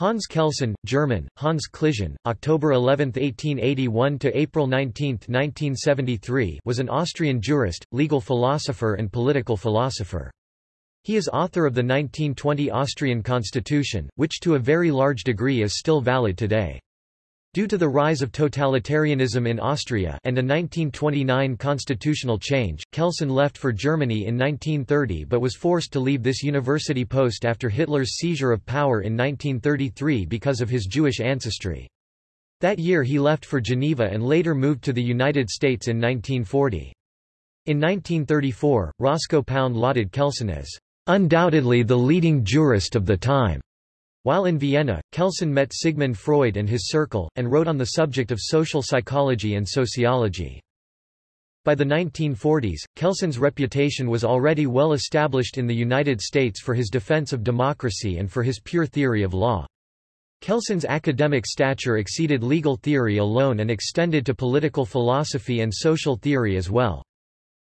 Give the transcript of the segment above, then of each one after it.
Hans Kelsen, German, Hans Klischen, October 11, 1881 to April 19, 1973, was an Austrian jurist, legal philosopher and political philosopher. He is author of the 1920 Austrian constitution, which to a very large degree is still valid today. Due to the rise of totalitarianism in Austria and a 1929 constitutional change, Kelsen left for Germany in 1930 but was forced to leave this university post after Hitler's seizure of power in 1933 because of his Jewish ancestry. That year he left for Geneva and later moved to the United States in 1940. In 1934, Roscoe Pound lauded Kelsen as, "...undoubtedly the leading jurist of the time." While in Vienna, Kelsen met Sigmund Freud and his circle, and wrote on the subject of social psychology and sociology. By the 1940s, Kelsen's reputation was already well established in the United States for his defense of democracy and for his pure theory of law. Kelsen's academic stature exceeded legal theory alone and extended to political philosophy and social theory as well.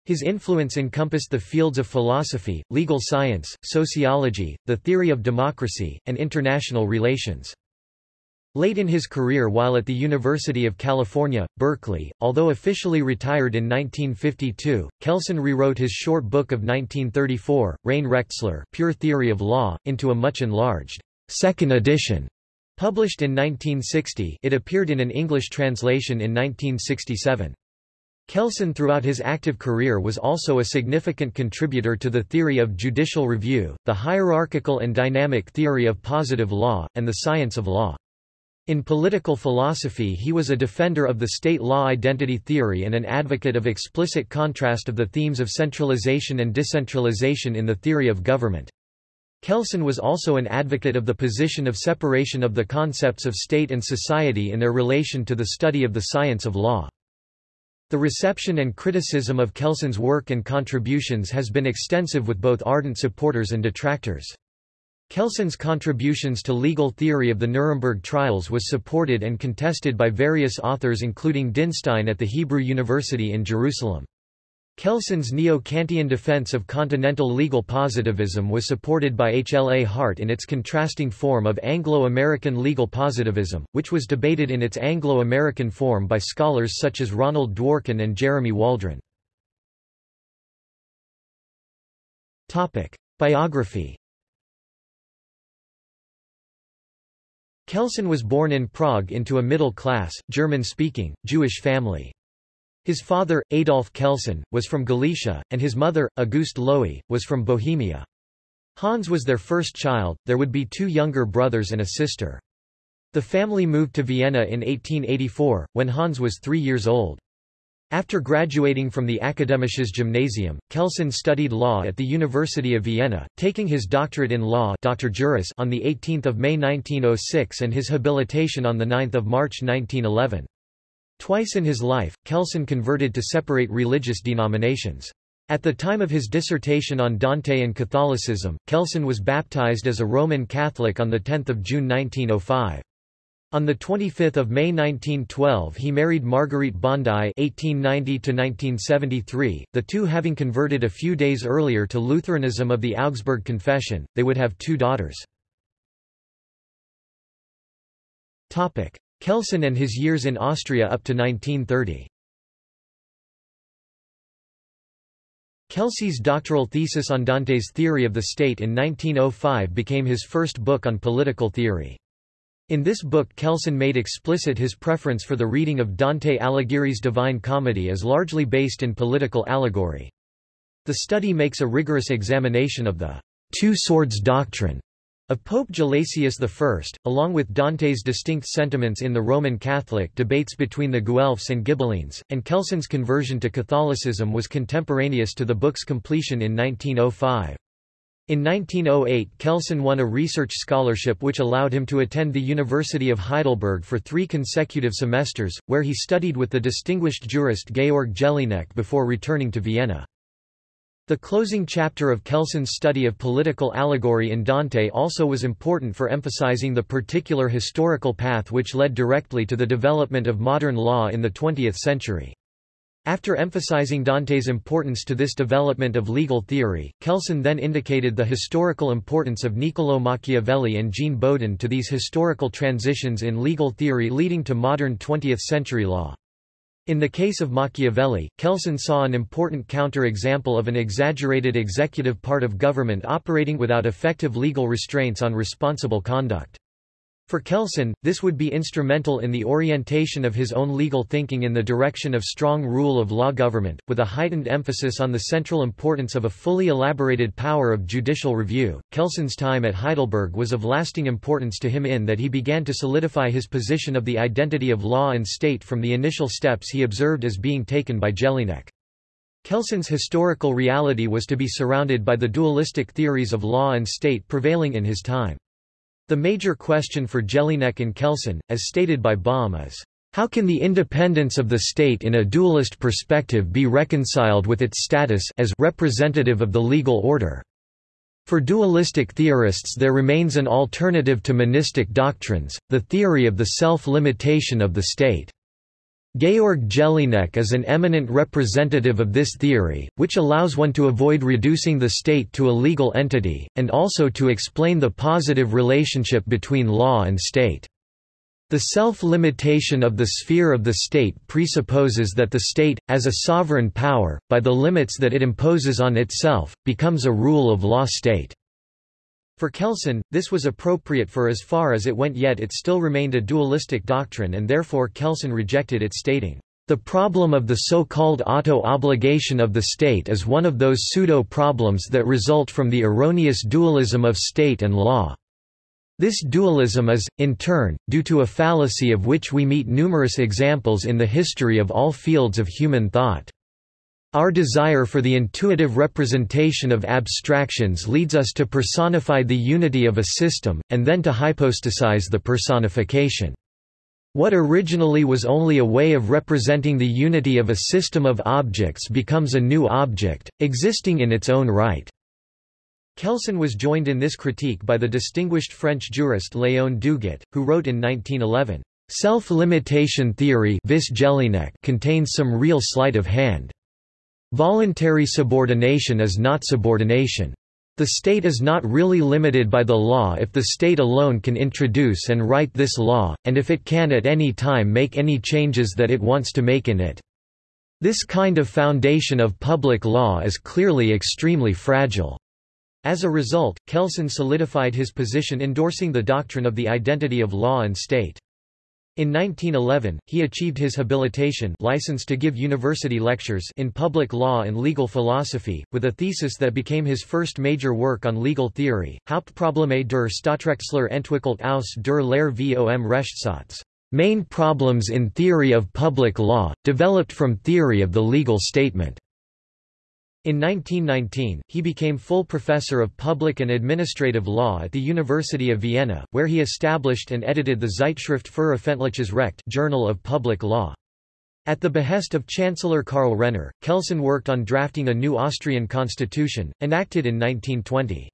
His influence encompassed the fields of philosophy, legal science, sociology, the theory of democracy, and international relations. Late in his career while at the University of California, Berkeley, although officially retired in 1952, Kelsen rewrote his short book of 1934, Reine Rechtslehre Pure Theory of Law, into a much enlarged second edition. Published in 1960 it appeared in an English translation in 1967. Kelsen throughout his active career was also a significant contributor to the theory of judicial review, the hierarchical and dynamic theory of positive law, and the science of law. In political philosophy he was a defender of the state law identity theory and an advocate of explicit contrast of the themes of centralization and decentralization in the theory of government. Kelsen was also an advocate of the position of separation of the concepts of state and society in their relation to the study of the science of law. The reception and criticism of Kelsen's work and contributions has been extensive with both ardent supporters and detractors. Kelsen's contributions to legal theory of the Nuremberg trials was supported and contested by various authors including Dinstein at the Hebrew University in Jerusalem. Kelsen's neo-Kantian defense of continental legal positivism was supported by H. L. A. Hart in its contrasting form of Anglo-American legal positivism, which was debated in its Anglo-American form by scholars such as Ronald Dworkin and Jeremy Waldron. Biography Kelsen was born in Prague into a middle-class, German-speaking, Jewish family. His father, Adolf Kelsen, was from Galicia, and his mother, Auguste Lowy, was from Bohemia. Hans was their first child, there would be two younger brothers and a sister. The family moved to Vienna in 1884, when Hans was three years old. After graduating from the Akademisches Gymnasium, Kelsen studied law at the University of Vienna, taking his doctorate in law Dr. Juris on 18 May 1906 and his habilitation on 9 March 1911. Twice in his life, Kelsen converted to separate religious denominations. At the time of his dissertation on Dante and Catholicism, Kelsen was baptized as a Roman Catholic on 10 June 1905. On 25 May 1912 he married Marguerite Bondi (1890–1973). The two having converted a few days earlier to Lutheranism of the Augsburg Confession, they would have two daughters. Topic: Kelsen and his years in Austria up to 1930. Kelsen's doctoral thesis on Dante's theory of the state in 1905 became his first book on political theory. In this book Kelsen made explicit his preference for the reading of Dante Alighieri's Divine Comedy as largely based in political allegory. The study makes a rigorous examination of the two swords doctrine of Pope Gelasius I, along with Dante's distinct sentiments in the Roman Catholic debates between the Guelphs and Ghibellines, and Kelsen's conversion to Catholicism was contemporaneous to the book's completion in 1905. In 1908 Kelsen won a research scholarship which allowed him to attend the University of Heidelberg for three consecutive semesters, where he studied with the distinguished jurist Georg Jellinek before returning to Vienna. The closing chapter of Kelsen's study of political allegory in Dante also was important for emphasizing the particular historical path which led directly to the development of modern law in the 20th century. After emphasizing Dante's importance to this development of legal theory, Kelsen then indicated the historical importance of Niccolò Machiavelli and Jean Bodin to these historical transitions in legal theory leading to modern 20th-century law. In the case of Machiavelli, Kelsen saw an important counter-example of an exaggerated executive part of government operating without effective legal restraints on responsible conduct. For Kelsen, this would be instrumental in the orientation of his own legal thinking in the direction of strong rule of law government, with a heightened emphasis on the central importance of a fully elaborated power of judicial review. Kelsen's time at Heidelberg was of lasting importance to him in that he began to solidify his position of the identity of law and state from the initial steps he observed as being taken by Jellinek. Kelsen's historical reality was to be surrounded by the dualistic theories of law and state prevailing in his time. The major question for Jellinek and Kelsen, as stated by Baume is, how can the independence of the state in a dualist perspective be reconciled with its status as representative of the legal order? For dualistic theorists there remains an alternative to monistic doctrines, the theory of the self-limitation of the state. Georg Jellinek is an eminent representative of this theory, which allows one to avoid reducing the state to a legal entity, and also to explain the positive relationship between law and state. The self-limitation of the sphere of the state presupposes that the state, as a sovereign power, by the limits that it imposes on itself, becomes a rule of law state. For Kelsen, this was appropriate for as far as it went yet it still remained a dualistic doctrine and therefore Kelsen rejected it stating, "...the problem of the so-called auto-obligation of the state is one of those pseudo-problems that result from the erroneous dualism of state and law." This dualism is, in turn, due to a fallacy of which we meet numerous examples in the history of all fields of human thought. Our desire for the intuitive representation of abstractions leads us to personify the unity of a system, and then to hypostasize the personification. What originally was only a way of representing the unity of a system of objects becomes a new object, existing in its own right. Kelsen was joined in this critique by the distinguished French jurist Léon Duguit, who wrote in 1911, "...self-limitation theory contains some real sleight of hand." Voluntary subordination is not subordination. The state is not really limited by the law if the state alone can introduce and write this law, and if it can at any time make any changes that it wants to make in it. This kind of foundation of public law is clearly extremely fragile. As a result, Kelsen solidified his position endorsing the doctrine of the identity of law and state. In 1911, he achieved his habilitation license to give university lectures in public law and legal philosophy, with a thesis that became his first major work on legal theory, Hauptprobleme der Staatsrechtslehre entwickelt aus der Lehre vom Rechtssatze. Main problems in theory of public law, developed from theory of the legal statement. In 1919, he became full professor of public and administrative law at the University of Vienna, where he established and edited the Zeitschrift für öffentliches Recht Journal of Public Law. At the behest of Chancellor Karl Renner, Kelsen worked on drafting a new Austrian constitution, enacted in 1920.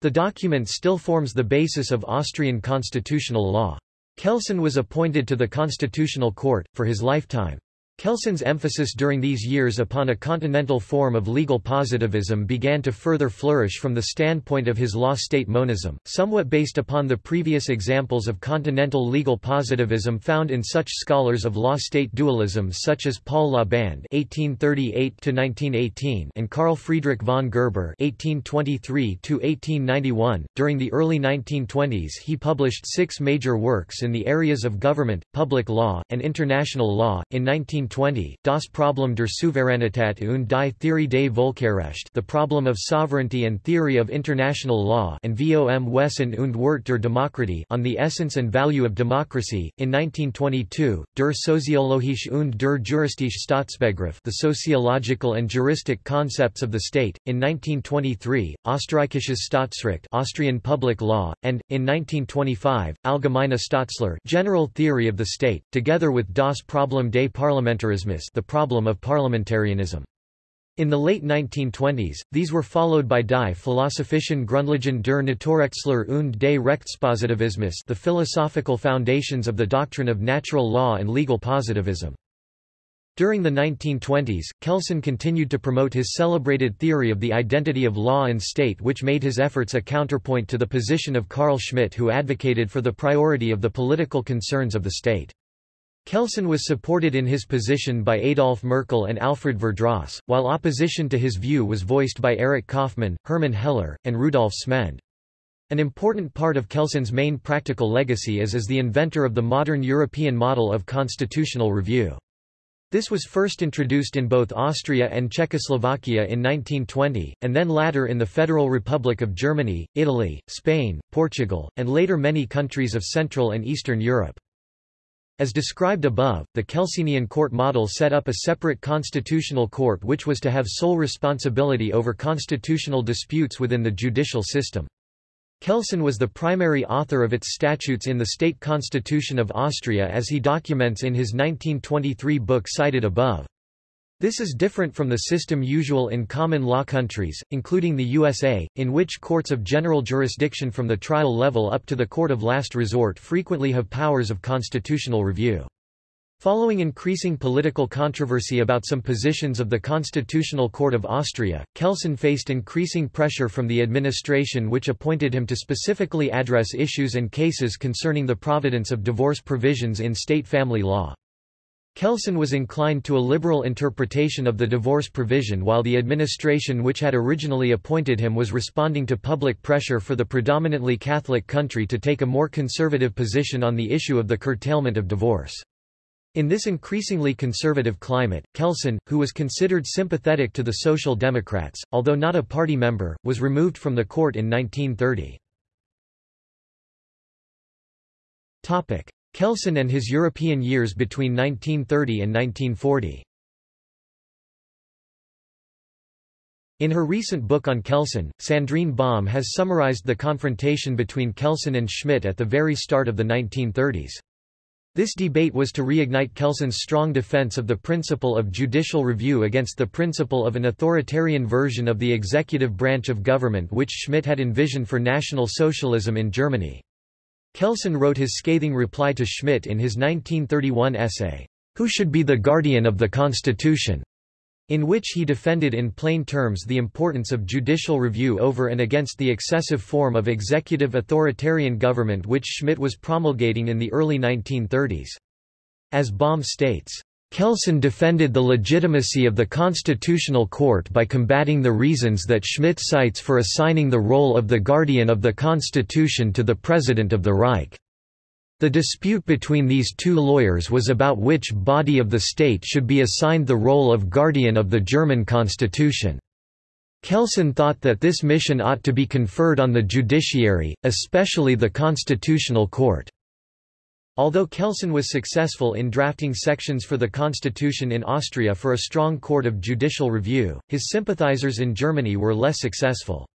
The document still forms the basis of Austrian constitutional law. Kelsen was appointed to the Constitutional Court, for his lifetime. Kelsen's emphasis during these years upon a continental form of legal positivism began to further flourish from the standpoint of his law-state monism, somewhat based upon the previous examples of continental legal positivism found in such scholars of law-state dualism such as Paul Laband (1838–1918) and Carl Friedrich von Gerber (1823–1891). During the early 1920s, he published six major works in the areas of government, public law, and international law. In 19 1920, Das Problem der Souveränität und die Theorie des Völkerrecht The Problem of Sovereignty and Theory of International Law and Vom Wesen und Wert der Demokratie On the Essence and Value of Democracy. In 1922, Der Soziologische und der Juristische Staatsbegriff The Sociological and Juristic Concepts of the State. In 1923, Österreichisches Staatsrecht Austrian Public Law, and, in 1925, Allgemeine Staatslehre General Theory of the State, together with Das Problem des Parlamentarismus the problem of parliamentarianism. In the late 1920s, these were followed by Die Philosophischen Grundlagen der Naturrechtslehre und des Rechtspositivismus the philosophical foundations of the doctrine of natural law and legal positivism. During the 1920s, Kelsen continued to promote his celebrated theory of the identity of law and state which made his efforts a counterpoint to the position of Carl Schmitt who advocated for the priority of the political concerns of the state. Kelsen was supported in his position by Adolf Merkel and Alfred Verdross, while opposition to his view was voiced by Erich Kaufmann, Hermann Heller, and Rudolf Smend. An important part of Kelsen's main practical legacy is as the inventor of the modern European model of constitutional review. This was first introduced in both Austria and Czechoslovakia in 1920, and then latter in the Federal Republic of Germany, Italy, Spain, Portugal, and later many countries of Central and Eastern Europe. As described above, the Kelsenian court model set up a separate constitutional court which was to have sole responsibility over constitutional disputes within the judicial system. Kelsen was the primary author of its statutes in the State Constitution of Austria as he documents in his 1923 book cited above. This is different from the system usual in common law countries, including the USA, in which courts of general jurisdiction from the trial level up to the court of last resort frequently have powers of constitutional review. Following increasing political controversy about some positions of the Constitutional Court of Austria, Kelsen faced increasing pressure from the administration which appointed him to specifically address issues and cases concerning the providence of divorce provisions in state family law. Kelsen was inclined to a liberal interpretation of the divorce provision while the administration which had originally appointed him was responding to public pressure for the predominantly Catholic country to take a more conservative position on the issue of the curtailment of divorce. In this increasingly conservative climate, Kelsen, who was considered sympathetic to the Social Democrats, although not a party member, was removed from the court in 1930. Kelsen and his European years between 1930 and 1940 In her recent book on Kelsen, Sandrine Baume has summarized the confrontation between Kelsen and Schmitt at the very start of the 1930s. This debate was to reignite Kelsen's strong defense of the principle of judicial review against the principle of an authoritarian version of the executive branch of government which Schmitt had envisioned for National Socialism in Germany. Kelsen wrote his scathing reply to Schmitt in his 1931 essay, Who Should Be the Guardian of the Constitution? in which he defended in plain terms the importance of judicial review over and against the excessive form of executive authoritarian government which Schmitt was promulgating in the early 1930s. As Baume states, Kelsen defended the legitimacy of the Constitutional Court by combating the reasons that Schmitt cites for assigning the role of the guardian of the Constitution to the President of the Reich. The dispute between these two lawyers was about which body of the state should be assigned the role of guardian of the German constitution. Kelsen thought that this mission ought to be conferred on the judiciary, especially the Constitutional Court. Although Kelsen was successful in drafting sections for the constitution in Austria for a strong court of judicial review, his sympathizers in Germany were less successful.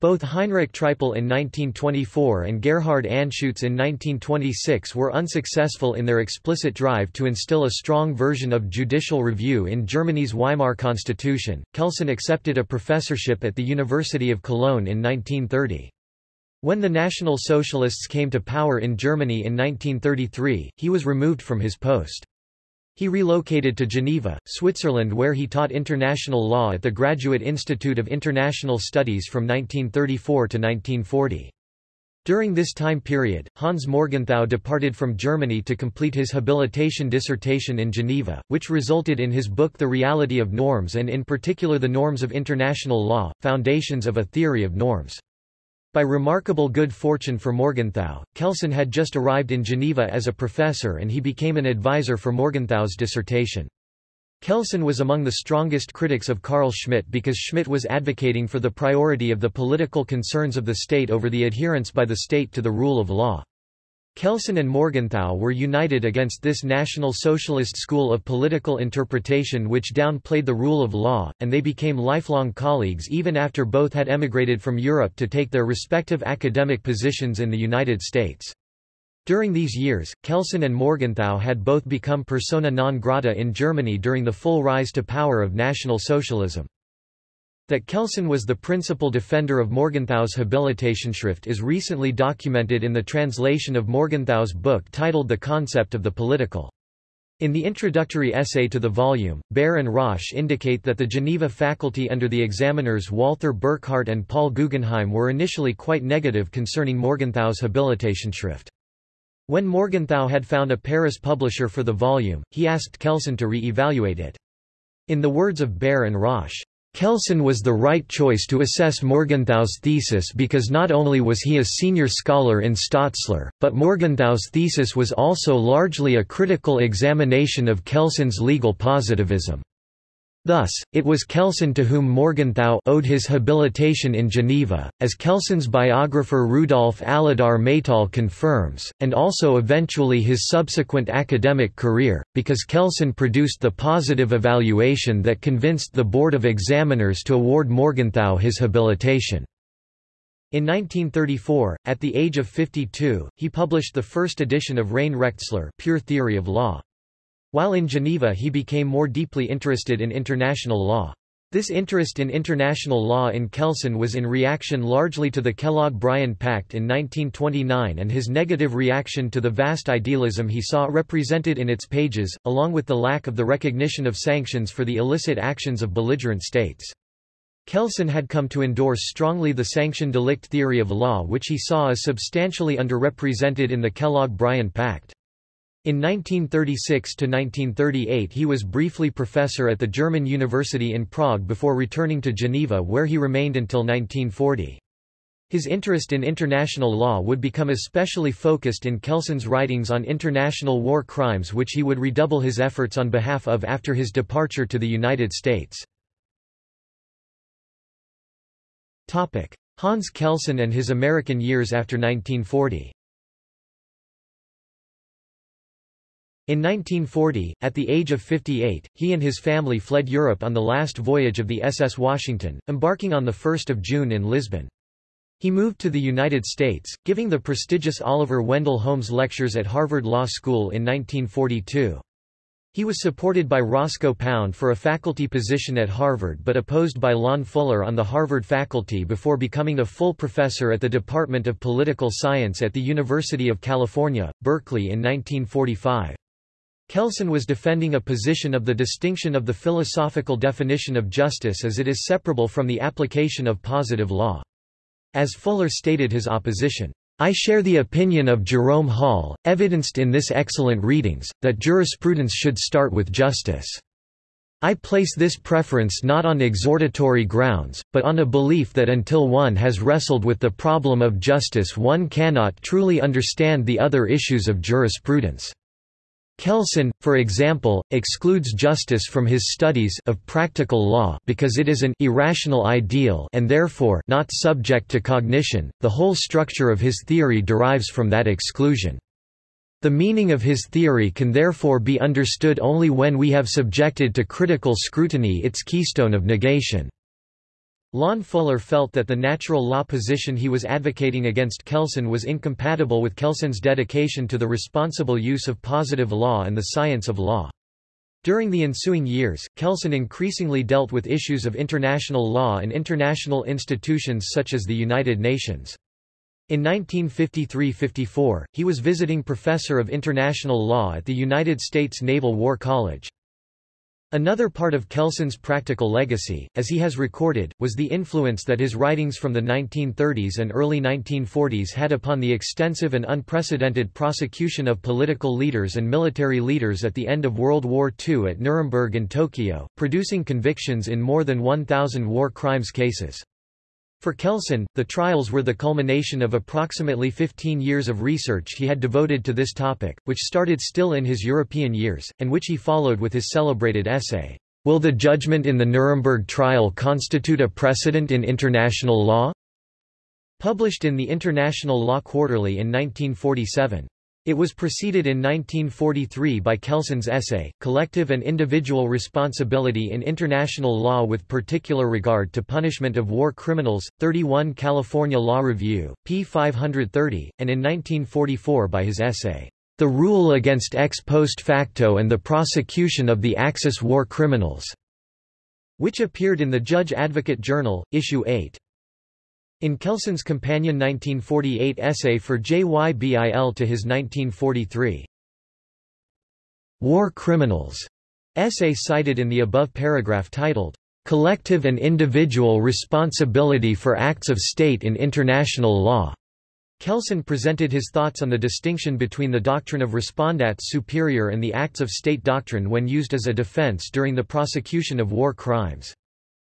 Both Heinrich Triepel in 1924 and Gerhard Anschutz in 1926 were unsuccessful in their explicit drive to instill a strong version of judicial review in Germany's Weimar Constitution. Kelsen accepted a professorship at the University of Cologne in 1930. When the National Socialists came to power in Germany in 1933, he was removed from his post. He relocated to Geneva, Switzerland where he taught international law at the Graduate Institute of International Studies from 1934 to 1940. During this time period, Hans Morgenthau departed from Germany to complete his habilitation dissertation in Geneva, which resulted in his book The Reality of Norms and in particular the Norms of International Law, Foundations of a Theory of Norms. By remarkable good fortune for Morgenthau, Kelsen had just arrived in Geneva as a professor and he became an advisor for Morgenthau's dissertation. Kelsen was among the strongest critics of Carl Schmitt because Schmitt was advocating for the priority of the political concerns of the state over the adherence by the state to the rule of law. Kelsen and Morgenthau were united against this National Socialist school of political interpretation which downplayed the rule of law, and they became lifelong colleagues even after both had emigrated from Europe to take their respective academic positions in the United States. During these years, Kelsen and Morgenthau had both become persona non grata in Germany during the full rise to power of National Socialism. That Kelsen was the principal defender of Morgenthau's Habilitationsschrift is recently documented in the translation of Morgenthau's book titled The Concept of the Political. In the introductory essay to the volume, Behr and Rosch indicate that the Geneva faculty under the examiners Walther Burckhardt and Paul Guggenheim were initially quite negative concerning Morgenthau's Habilitationsschrift. When Morgenthau had found a Paris publisher for the volume, he asked Kelsen to re-evaluate it. In the words of Behr and Rosch, Kelsen was the right choice to assess Morgenthau's thesis because not only was he a senior scholar in Staatslehre, but Morgenthau's thesis was also largely a critical examination of Kelsen's legal positivism. Thus, it was Kelsen to whom Morgenthau owed his habilitation in Geneva, as Kelsen's biographer Rudolf Aladár Métall confirms, and also eventually his subsequent academic career, because Kelsen produced the positive evaluation that convinced the Board of Examiners to award Morgenthau his habilitation. In 1934, at the age of 52, he published the first edition of Rechtslehre Pure Theory of Law. While in Geneva he became more deeply interested in international law. This interest in international law in Kelsen was in reaction largely to the Kellogg-Briand Pact in 1929 and his negative reaction to the vast idealism he saw represented in its pages, along with the lack of the recognition of sanctions for the illicit actions of belligerent states. Kelsen had come to endorse strongly the sanction delict theory of law which he saw as substantially underrepresented in the Kellogg-Briand Pact. In 1936–1938 he was briefly professor at the German University in Prague before returning to Geneva where he remained until 1940. His interest in international law would become especially focused in Kelsen's writings on international war crimes which he would redouble his efforts on behalf of after his departure to the United States. Hans Kelsen and his American years after 1940 In 1940, at the age of 58, he and his family fled Europe on the last voyage of the SS Washington, embarking on 1 June in Lisbon. He moved to the United States, giving the prestigious Oliver Wendell Holmes Lectures at Harvard Law School in 1942. He was supported by Roscoe Pound for a faculty position at Harvard but opposed by Lon Fuller on the Harvard faculty before becoming a full professor at the Department of Political Science at the University of California, Berkeley in 1945. Kelsen was defending a position of the distinction of the philosophical definition of justice as it is separable from the application of positive law. As Fuller stated his opposition, I share the opinion of Jerome Hall, evidenced in this excellent readings, that jurisprudence should start with justice. I place this preference not on exhortatory grounds, but on a belief that until one has wrestled with the problem of justice one cannot truly understand the other issues of jurisprudence. Kelsen, for example, excludes justice from his studies of practical law because it is an irrational ideal and therefore not subject to cognition. The whole structure of his theory derives from that exclusion. The meaning of his theory can therefore be understood only when we have subjected to critical scrutiny its keystone of negation. Lon Fuller felt that the natural law position he was advocating against Kelsen was incompatible with Kelsen's dedication to the responsible use of positive law and the science of law. During the ensuing years, Kelsen increasingly dealt with issues of international law and international institutions such as the United Nations. In 1953–54, he was visiting professor of international law at the United States Naval War College. Another part of Kelsen's practical legacy, as he has recorded, was the influence that his writings from the 1930s and early 1940s had upon the extensive and unprecedented prosecution of political leaders and military leaders at the end of World War II at Nuremberg and Tokyo, producing convictions in more than 1,000 war crimes cases. For Kelsen, the trials were the culmination of approximately 15 years of research he had devoted to this topic, which started still in his European years, and which he followed with his celebrated essay, Will the judgment in the Nuremberg trial constitute a precedent in international law? Published in the International Law Quarterly in 1947. It was preceded in 1943 by Kelsen's essay, Collective and Individual Responsibility in International Law with Particular Regard to Punishment of War Criminals, 31 California Law Review, p. 530, and in 1944 by his essay, The Rule Against Ex Post Facto and the Prosecution of the Axis War Criminals, which appeared in the Judge Advocate Journal, Issue 8. In Kelsen's companion 1948 essay for JYBIL to his 1943 war criminals essay cited in the above paragraph titled, Collective and Individual Responsibility for Acts of State in International Law. Kelsen presented his thoughts on the distinction between the doctrine of respondeat superior and the acts of state doctrine when used as a defense during the prosecution of war crimes.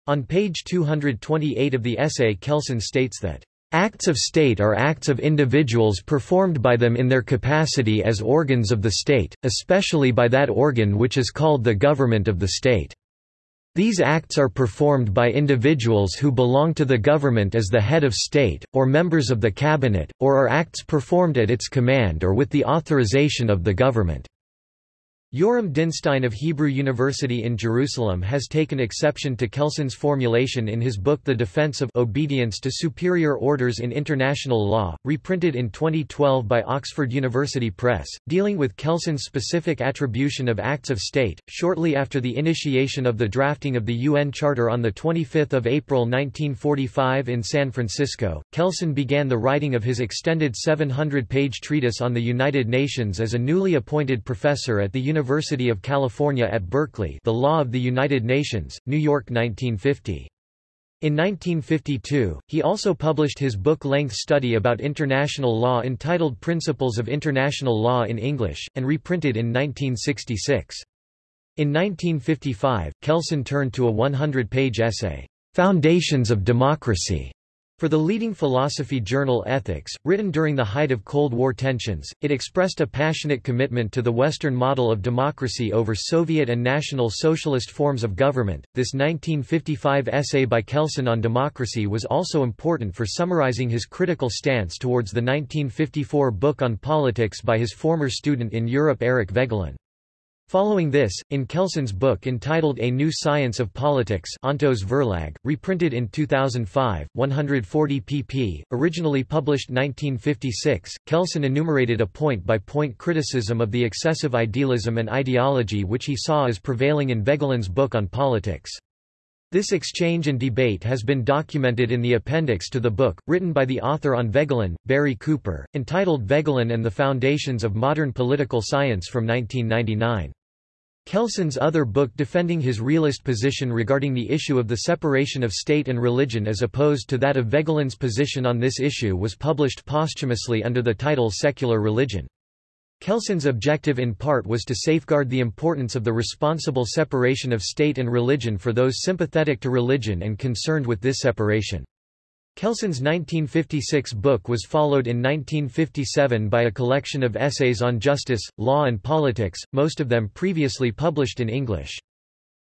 On page 228 of the essay Kelsen states that Acts of state are acts of individuals performed by them in their capacity as organs of the state, especially by that organ which is called the government of the state. These acts are performed by individuals who belong to the government as the head of state, or members of the cabinet, or are acts performed at its command or with the authorization of the government. Yoram Dinstein of Hebrew University in Jerusalem has taken exception to Kelsen's formulation in his book The Defense of Obedience to Superior Orders in International Law, reprinted in 2012 by Oxford University Press, dealing with Kelsen's specific attribution of acts of state. Shortly after the initiation of the drafting of the UN Charter on 25 April 1945 in San Francisco, Kelsen began the writing of his extended 700-page treatise on the United Nations as a newly appointed professor at the University University of California at Berkeley The Law of the United Nations, New York 1950. In 1952, he also published his book-length study about international law entitled Principles of International Law in English, and reprinted in 1966. In 1955, Kelsen turned to a 100-page essay, "'Foundations of Democracy' For the leading philosophy journal Ethics, written during the height of Cold War tensions, it expressed a passionate commitment to the Western model of democracy over Soviet and National Socialist forms of government. This 1955 essay by Kelsen on democracy was also important for summarizing his critical stance towards the 1954 book on politics by his former student in Europe Eric Voegelin. Following this, in Kelsen's book entitled A New Science of Politics Ontos Verlag, reprinted in 2005, 140 pp., originally published 1956, Kelsen enumerated a point-by-point -point criticism of the excessive idealism and ideology which he saw as prevailing in Voegelin's book on politics. This exchange and debate has been documented in the appendix to the book, written by the author on Voegelin, Barry Cooper, entitled Voegelin and the Foundations of Modern Political Science from 1999. Kelsen's other book defending his realist position regarding the issue of the separation of state and religion as opposed to that of Voegelin's position on this issue was published posthumously under the title Secular Religion. Kelsen's objective in part was to safeguard the importance of the responsible separation of state and religion for those sympathetic to religion and concerned with this separation. Kelsen's 1956 book was followed in 1957 by a collection of essays on justice, law and politics, most of them previously published in English.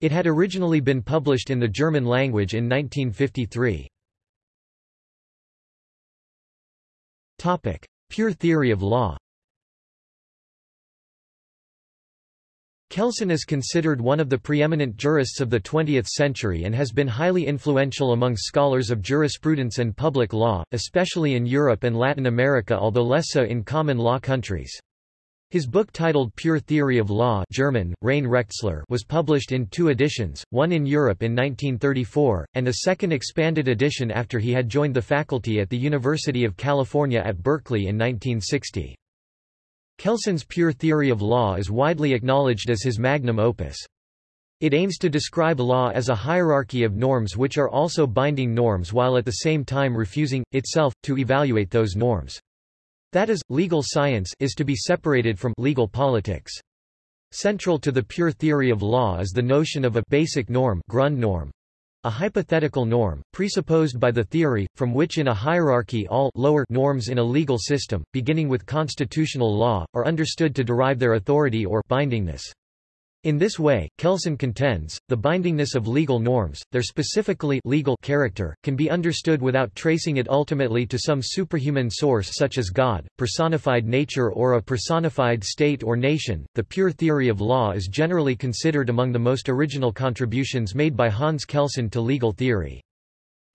It had originally been published in the German language in 1953. Pure theory of law Kelsen is considered one of the preeminent jurists of the 20th century and has been highly influential among scholars of jurisprudence and public law, especially in Europe and Latin America although less so in common law countries. His book titled Pure Theory of Law German, Reine Rechtslehre was published in two editions, one in Europe in 1934, and a second expanded edition after he had joined the faculty at the University of California at Berkeley in 1960. Kelsen's pure theory of law is widely acknowledged as his magnum opus. It aims to describe law as a hierarchy of norms which are also binding norms while at the same time refusing, itself, to evaluate those norms. That is, legal science is to be separated from legal politics. Central to the pure theory of law is the notion of a basic norm, Grundnorm, a hypothetical norm, presupposed by the theory, from which in a hierarchy all lower norms in a legal system, beginning with constitutional law, are understood to derive their authority or bindingness. In this way, Kelsen contends, the bindingness of legal norms, their specifically legal character, can be understood without tracing it ultimately to some superhuman source such as God, personified nature or a personified state or nation. The pure theory of law is generally considered among the most original contributions made by Hans Kelsen to legal theory.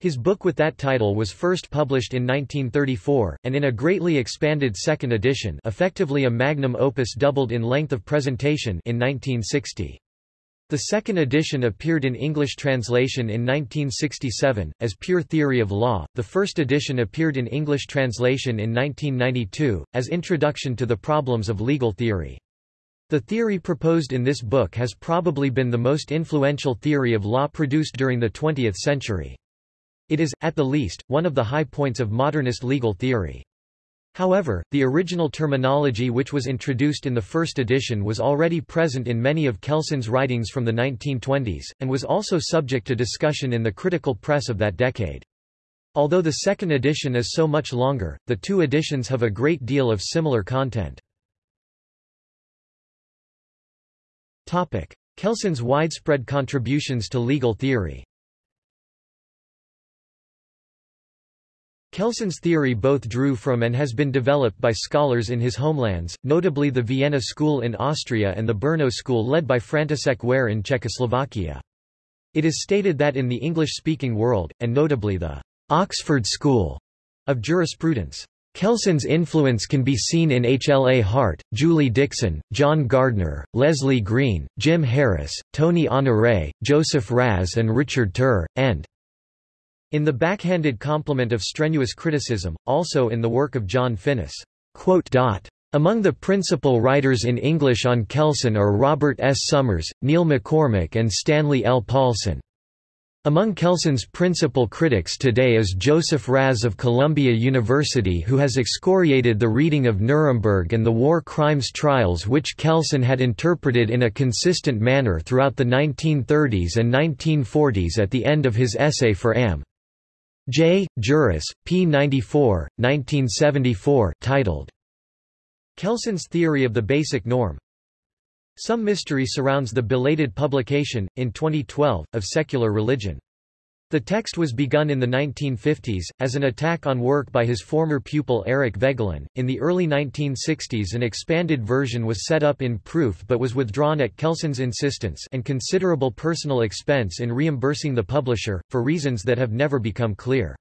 His book with that title was first published in 1934, and in a greatly expanded second edition effectively a magnum opus doubled in length of presentation in 1960. The second edition appeared in English translation in 1967, as Pure Theory of Law, the first edition appeared in English translation in 1992, as Introduction to the Problems of Legal Theory. The theory proposed in this book has probably been the most influential theory of law produced during the 20th century. It is, at the least, one of the high points of modernist legal theory. However, the original terminology which was introduced in the first edition was already present in many of Kelsen's writings from the 1920s, and was also subject to discussion in the critical press of that decade. Although the second edition is so much longer, the two editions have a great deal of similar content. Kelsen's widespread contributions to legal theory Kelsen's theory both drew from and has been developed by scholars in his homelands, notably the Vienna School in Austria and the Brno School led by František Weyr in Czechoslovakia. It is stated that in the English-speaking world, and notably the Oxford School of Jurisprudence, Kelsen's influence can be seen in H. L. A. Hart, Julie Dickson, John Gardner, Leslie Green, Jim Harris, Tony Honoré, Joseph Raz and Richard Tur, and in the backhanded compliment of strenuous criticism, also in the work of John Finnis. Among the principal writers in English on Kelsen are Robert S. Summers, Neil MacCormick and Stanley L. Paulson. Among Kelsen's principal critics today is Joseph Raz of Columbia University who has excoriated the reading of Nuremberg and the war crimes trials which Kelsen had interpreted in a consistent manner throughout the 1930s and 1940s at the end of his essay for Am. J. Juris, p. 94, 1974 titled, Kelsen's Theory of the Basic Norm, some mystery surrounds the belated publication, in 2012, of Secular Religion. The text was begun in the 1950s, as an attack on work by his former pupil Eric Voegelin. In the early 1960s an expanded version was set up in proof but was withdrawn at Kelsen's insistence and considerable personal expense in reimbursing the publisher, for reasons that have never become clear.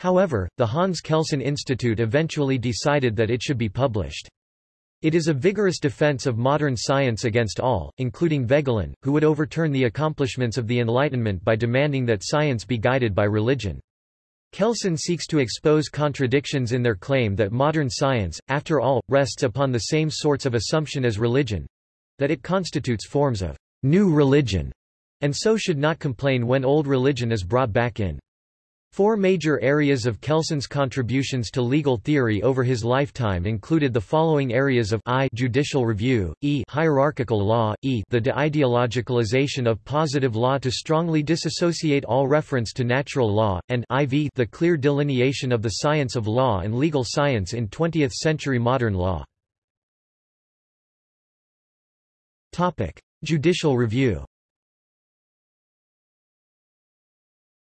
However, the Hans Kelsen Institute eventually decided that it should be published. It is a vigorous defense of modern science against all, including Voegelin, who would overturn the accomplishments of the Enlightenment by demanding that science be guided by religion. Kelsen seeks to expose contradictions in their claim that modern science, after all, rests upon the same sorts of assumption as religion—that it constitutes forms of new religion, and so should not complain when old religion is brought back in. Four major areas of Kelsen's contributions to legal theory over his lifetime included the following areas of I judicial review, E hierarchical law, E the de-ideologicalization of positive law to strongly disassociate all reference to natural law, and IV the clear delineation of the science of law and legal science in 20th-century modern law. Topic: Judicial review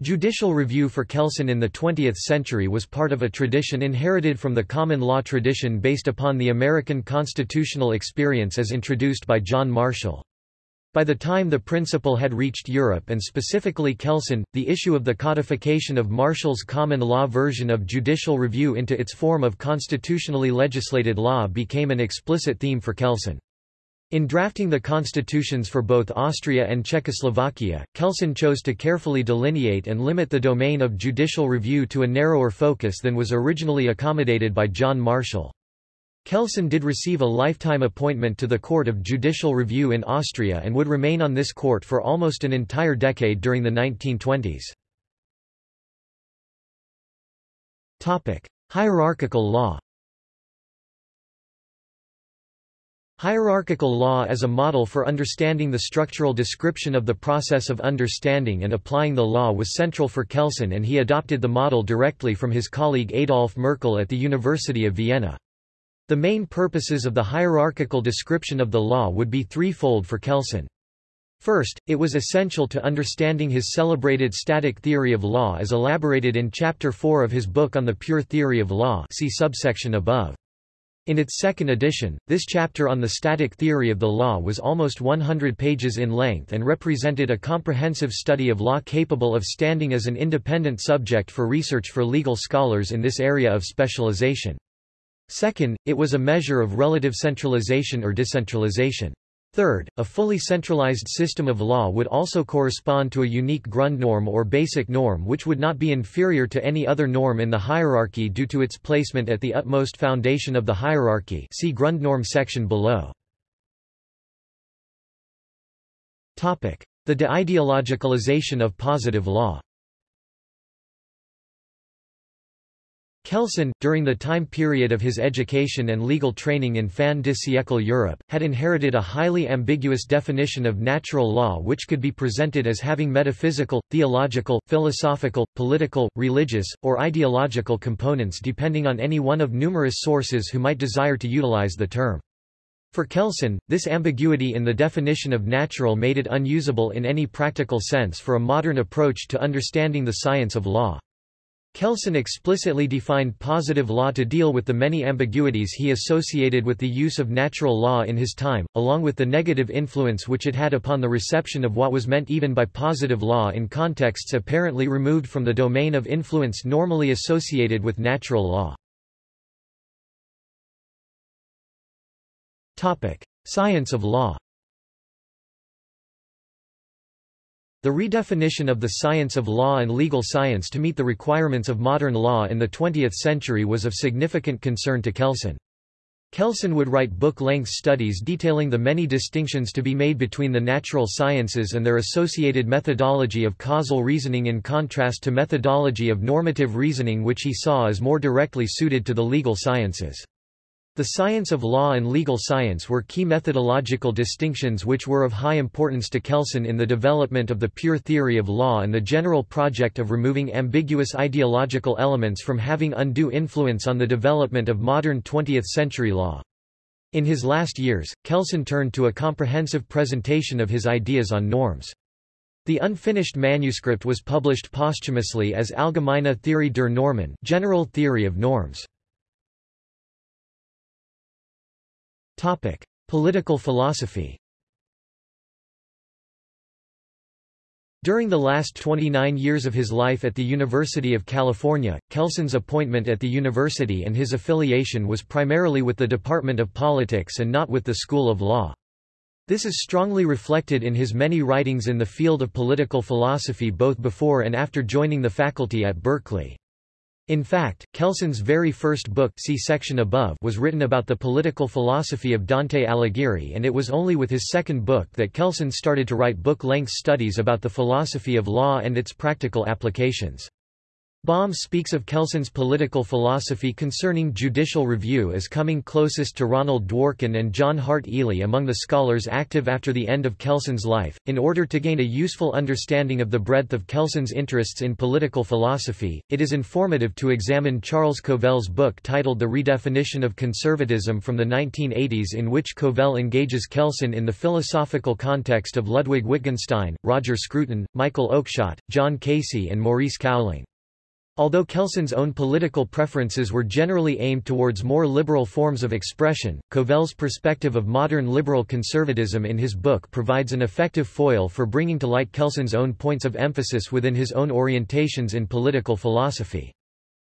Judicial review for Kelsen in the 20th century was part of a tradition inherited from the common law tradition based upon the American constitutional experience as introduced by John Marshall. By the time the principle had reached Europe and specifically Kelsen, the issue of the codification of Marshall's common law version of judicial review into its form of constitutionally legislated law became an explicit theme for Kelsen. In drafting the constitutions for both Austria and Czechoslovakia, Kelsen chose to carefully delineate and limit the domain of judicial review to a narrower focus than was originally accommodated by John Marshall. Kelsen did receive a lifetime appointment to the Court of Judicial Review in Austria and would remain on this court for almost an entire decade during the 1920s. Hierarchical law Hierarchical law as a model for understanding the structural description of the process of understanding and applying the law was central for Kelsen and he adopted the model directly from his colleague Adolf Merkel at the University of Vienna. The main purposes of the hierarchical description of the law would be threefold for Kelsen. First, it was essential to understanding his celebrated static theory of law as elaborated in Chapter 4 of his book on the pure theory of law see subsection above. In its second edition, this chapter on the static theory of the law was almost 100 pages in length and represented a comprehensive study of law capable of standing as an independent subject for research for legal scholars in this area of specialization. Second, it was a measure of relative centralization or decentralization. Third, a fully centralized system of law would also correspond to a unique Grundnorm or basic norm which would not be inferior to any other norm in the hierarchy due to its placement at the utmost foundation of the hierarchy. See Grundnorm section below. The de-ideologicalization of positive law. Kelsen, during the time period of his education and legal training in fin de siècle Europe, had inherited a highly ambiguous definition of natural law which could be presented as having metaphysical, theological, philosophical, political, religious, or ideological components depending on any one of numerous sources who might desire to utilize the term. For Kelsen, this ambiguity in the definition of natural made it unusable in any practical sense for a modern approach to understanding the science of law. Kelsen explicitly defined positive law to deal with the many ambiguities he associated with the use of natural law in his time, along with the negative influence which it had upon the reception of what was meant even by positive law in contexts apparently removed from the domain of influence normally associated with natural law. Science of law The redefinition of the science of law and legal science to meet the requirements of modern law in the 20th century was of significant concern to Kelsen. Kelsen would write book-length studies detailing the many distinctions to be made between the natural sciences and their associated methodology of causal reasoning in contrast to methodology of normative reasoning which he saw as more directly suited to the legal sciences. The science of law and legal science were key methodological distinctions which were of high importance to Kelsen in the development of the pure theory of law and the general project of removing ambiguous ideological elements from having undue influence on the development of modern 20th-century law. In his last years, Kelsen turned to a comprehensive presentation of his ideas on norms. The unfinished manuscript was published posthumously as Allgemeine Theorie der Normen General Theory of Norms. Topic: Political philosophy. During the last 29 years of his life at the University of California, Kelsen's appointment at the university and his affiliation was primarily with the Department of Politics and not with the School of Law. This is strongly reflected in his many writings in the field of political philosophy both before and after joining the faculty at Berkeley. In fact, Kelsen's very first book see section above was written about the political philosophy of Dante Alighieri and it was only with his second book that Kelsen started to write book-length studies about the philosophy of law and its practical applications. Baume speaks of Kelsen's political philosophy concerning judicial review as coming closest to Ronald Dworkin and John Hart Ely among the scholars active after the end of Kelsen's life. In order to gain a useful understanding of the breadth of Kelsen's interests in political philosophy, it is informative to examine Charles Covell's book titled The Redefinition of Conservatism from the 1980s in which Covell engages Kelsen in the philosophical context of Ludwig Wittgenstein, Roger Scruton, Michael Oakeshott, John Casey and Maurice Cowling. Although Kelsen's own political preferences were generally aimed towards more liberal forms of expression, Covell's perspective of modern liberal conservatism in his book provides an effective foil for bringing to light Kelsen's own points of emphasis within his own orientations in political philosophy.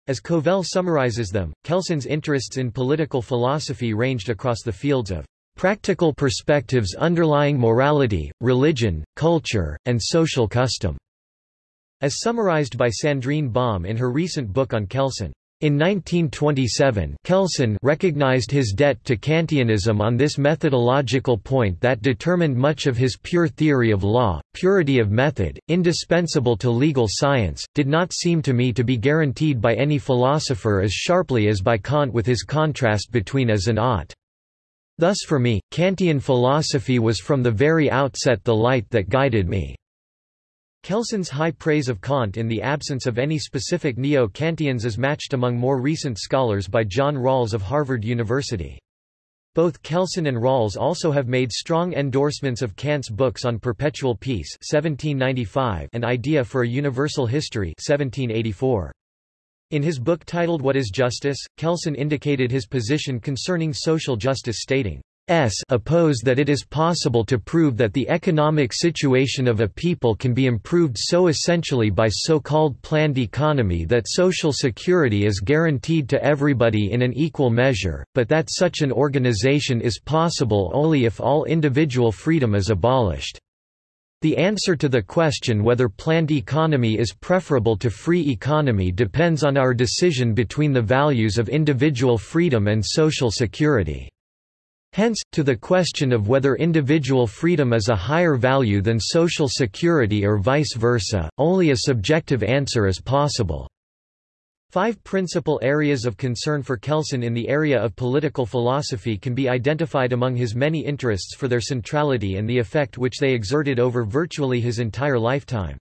As Covell summarizes them, Kelsen's interests in political philosophy ranged across the fields of practical perspectives underlying morality, religion, culture, and social custom. As summarized by Sandrine Baume in her recent book on Kelsen. In 1927 Kelsen recognized his debt to Kantianism on this methodological point that determined much of his pure theory of law, purity of method, indispensable to legal science, did not seem to me to be guaranteed by any philosopher as sharply as by Kant with his contrast between as and ought. Thus for me, Kantian philosophy was from the very outset the light that guided me. Kelsen's high praise of Kant in the absence of any specific neo-Kantians is matched among more recent scholars by John Rawls of Harvard University. Both Kelsen and Rawls also have made strong endorsements of Kant's books on perpetual peace 1795 and Idea for a Universal History 1784. In his book titled What is Justice, Kelsen indicated his position concerning social justice stating, S oppose that it is possible to prove that the economic situation of a people can be improved so essentially by so-called planned economy that social security is guaranteed to everybody in an equal measure, but that such an organization is possible only if all individual freedom is abolished. The answer to the question whether planned economy is preferable to free economy depends on our decision between the values of individual freedom and social security. Hence, to the question of whether individual freedom is a higher value than social security or vice versa, only a subjective answer is possible. Five principal areas of concern for Kelsen in the area of political philosophy can be identified among his many interests for their centrality and the effect which they exerted over virtually his entire lifetime.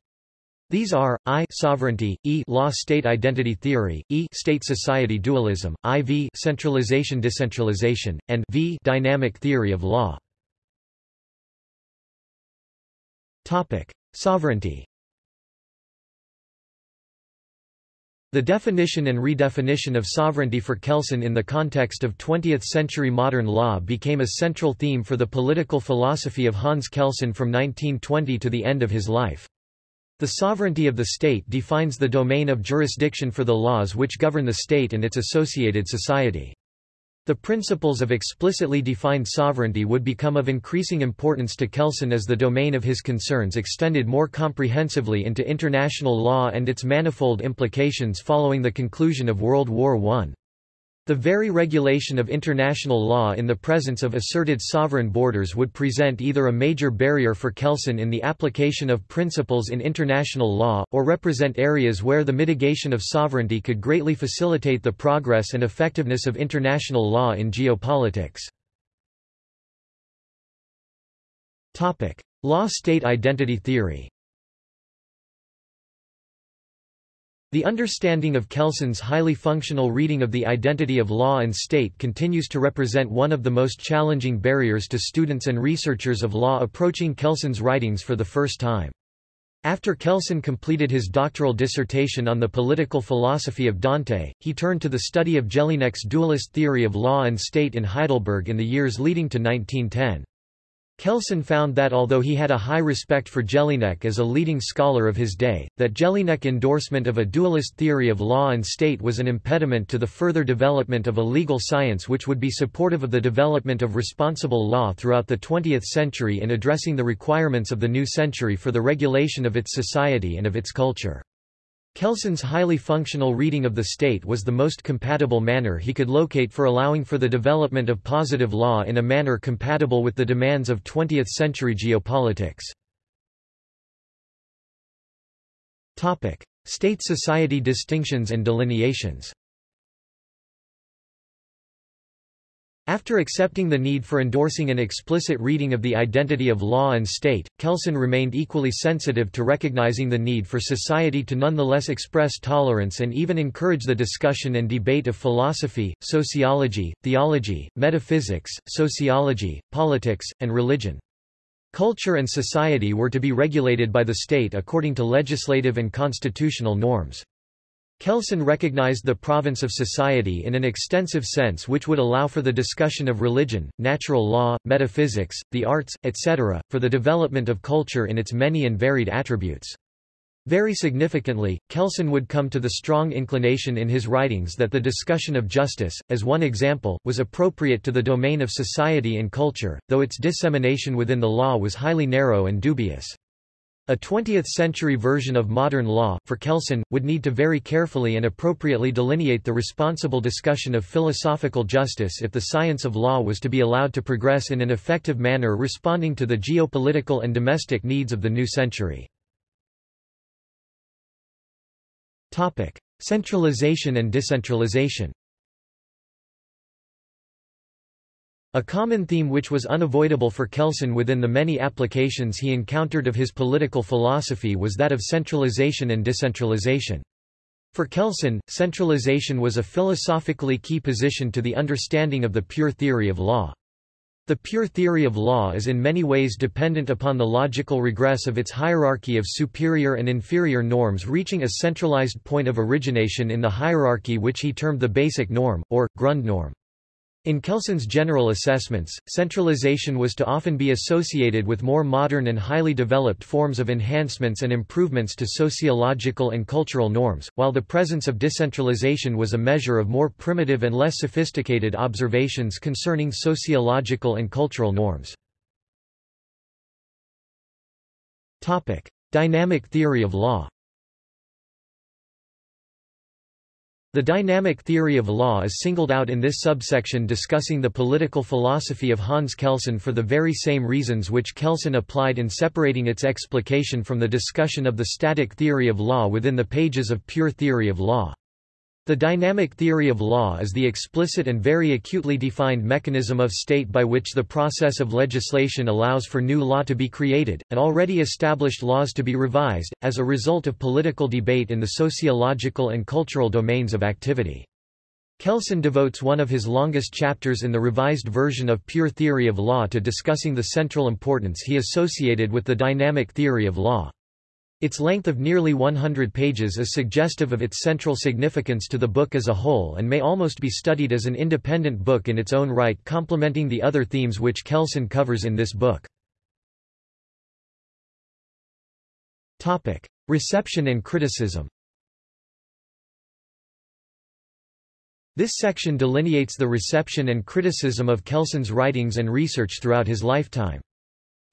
These are, I sovereignty, E law-state identity theory, E state-society dualism, IV centralization-decentralization, and V dynamic theory of law. Topic: Sovereignty. The definition and redefinition of sovereignty for Kelsen in the context of 20th-century modern law became a central theme for the political philosophy of Hans Kelsen from 1920 to the end of his life. The sovereignty of the state defines the domain of jurisdiction for the laws which govern the state and its associated society. The principles of explicitly defined sovereignty would become of increasing importance to Kelsen as the domain of his concerns extended more comprehensively into international law and its manifold implications following the conclusion of World War I. The very regulation of international law in the presence of asserted sovereign borders would present either a major barrier for Kelsen in the application of principles in international law, or represent areas where the mitigation of sovereignty could greatly facilitate the progress and effectiveness of international law in geopolitics. Law-state identity theory The understanding of Kelsen's highly functional reading of the identity of law and state continues to represent one of the most challenging barriers to students and researchers of law approaching Kelsen's writings for the first time. After Kelsen completed his doctoral dissertation on the political philosophy of Dante, he turned to the study of Jellinek's dualist theory of law and state in Heidelberg in the years leading to 1910. Kelsen found that although he had a high respect for Jellinek as a leading scholar of his day, that Jellinek endorsement of a dualist theory of law and state was an impediment to the further development of a legal science which would be supportive of the development of responsible law throughout the 20th century in addressing the requirements of the new century for the regulation of its society and of its culture. Kelsen's highly functional reading of the state was the most compatible manner he could locate for allowing for the development of positive law in a manner compatible with the demands of 20th-century geopolitics. State-society distinctions and delineations After accepting the need for endorsing an explicit reading of the identity of law and state, Kelsen remained equally sensitive to recognizing the need for society to nonetheless express tolerance and even encourage the discussion and debate of philosophy, sociology, theology, metaphysics, sociology, politics, and religion. Culture and society were to be regulated by the state according to legislative and constitutional norms. Kelsen recognized the province of society in an extensive sense which would allow for the discussion of religion, natural law, metaphysics, the arts, etc., for the development of culture in its many and varied attributes. Very significantly, Kelsen would come to the strong inclination in his writings that the discussion of justice, as one example, was appropriate to the domain of society and culture, though its dissemination within the law was highly narrow and dubious. A 20th-century version of modern law, for Kelsen, would need to very carefully and appropriately delineate the responsible discussion of philosophical justice if the science of law was to be allowed to progress in an effective manner responding to the geopolitical and domestic needs of the new century. Centralization and decentralization A common theme which was unavoidable for Kelsen within the many applications he encountered of his political philosophy was that of centralization and decentralization. For Kelsen, centralization was a philosophically key position to the understanding of the pure theory of law. The pure theory of law is in many ways dependent upon the logical regress of its hierarchy of superior and inferior norms reaching a centralized point of origination in the hierarchy which he termed the basic norm, or, Grundnorm. In Kelsen's general assessments, centralization was to often be associated with more modern and highly developed forms of enhancements and improvements to sociological and cultural norms, while the presence of decentralization was a measure of more primitive and less sophisticated observations concerning sociological and cultural norms. Dynamic theory of law The dynamic theory of law is singled out in this subsection discussing the political philosophy of Hans Kelsen for the very same reasons which Kelsen applied in separating its explication from the discussion of the static theory of law within the pages of pure theory of law. The dynamic theory of law is the explicit and very acutely defined mechanism of state by which the process of legislation allows for new law to be created, and already established laws to be revised, as a result of political debate in the sociological and cultural domains of activity. Kelsen devotes one of his longest chapters in the revised version of Pure Theory of Law to discussing the central importance he associated with the dynamic theory of law. Its length of nearly 100 pages is suggestive of its central significance to the book as a whole and may almost be studied as an independent book in its own right complementing the other themes which Kelsen covers in this book. Reception and criticism This section delineates the reception and criticism of Kelsen's writings and research throughout his lifetime.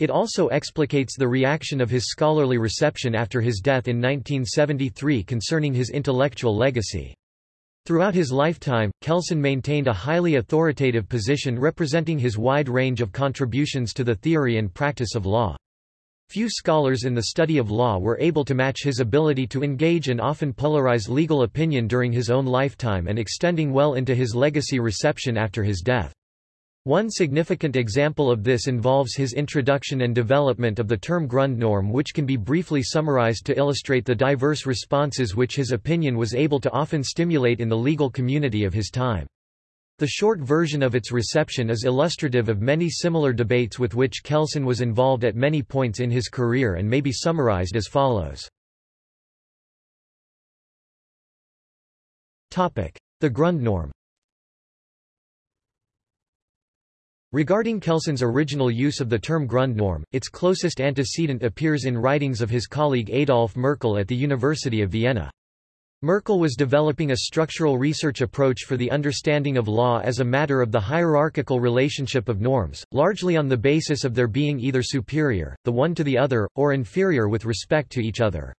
It also explicates the reaction of his scholarly reception after his death in 1973 concerning his intellectual legacy. Throughout his lifetime, Kelsen maintained a highly authoritative position representing his wide range of contributions to the theory and practice of law. Few scholars in the study of law were able to match his ability to engage and often polarize legal opinion during his own lifetime and extending well into his legacy reception after his death. One significant example of this involves his introduction and development of the term Grundnorm which can be briefly summarized to illustrate the diverse responses which his opinion was able to often stimulate in the legal community of his time. The short version of its reception is illustrative of many similar debates with which Kelsen was involved at many points in his career and may be summarized as follows. The Grundnorm Regarding Kelsen's original use of the term Grundnorm, its closest antecedent appears in writings of his colleague Adolf Merkl at the University of Vienna. Merkl was developing a structural research approach for the understanding of law as a matter of the hierarchical relationship of norms, largely on the basis of their being either superior, the one to the other, or inferior with respect to each other.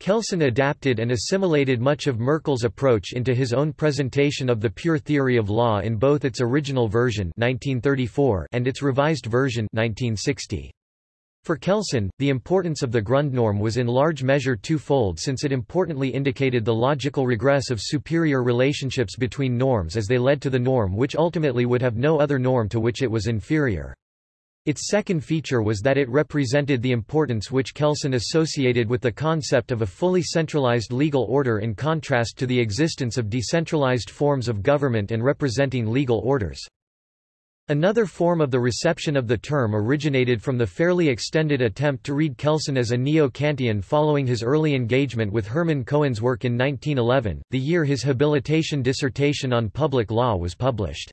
Kelsen adapted and assimilated much of Merkl's approach into his own presentation of the pure theory of law in both its original version 1934 and its revised version 1960. For Kelsen, the importance of the Grundnorm was in large measure twofold since it importantly indicated the logical regress of superior relationships between norms as they led to the norm which ultimately would have no other norm to which it was inferior. Its second feature was that it represented the importance which Kelsen associated with the concept of a fully centralized legal order in contrast to the existence of decentralized forms of government and representing legal orders. Another form of the reception of the term originated from the fairly extended attempt to read Kelsen as a neo-Kantian following his early engagement with Hermann Cohen's work in 1911, the year his habilitation dissertation on public law was published.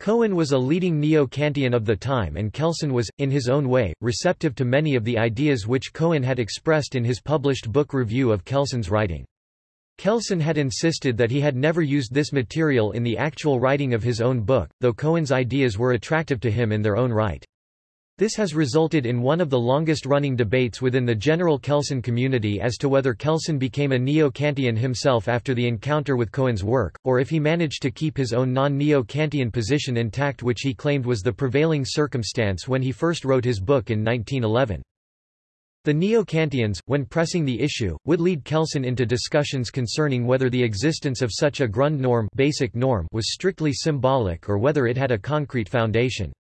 Cohen was a leading neo-Kantian of the time and Kelsen was, in his own way, receptive to many of the ideas which Cohen had expressed in his published book review of Kelsen's writing. Kelsen had insisted that he had never used this material in the actual writing of his own book, though Cohen's ideas were attractive to him in their own right. This has resulted in one of the longest-running debates within the general Kelsen community as to whether Kelsen became a neo-Kantian himself after the encounter with Cohen's work, or if he managed to keep his own non-neo-Kantian position intact which he claimed was the prevailing circumstance when he first wrote his book in 1911. The neo-Kantians, when pressing the issue, would lead Kelsen into discussions concerning whether the existence of such a Grundnorm basic norm was strictly symbolic or whether it had a concrete foundation.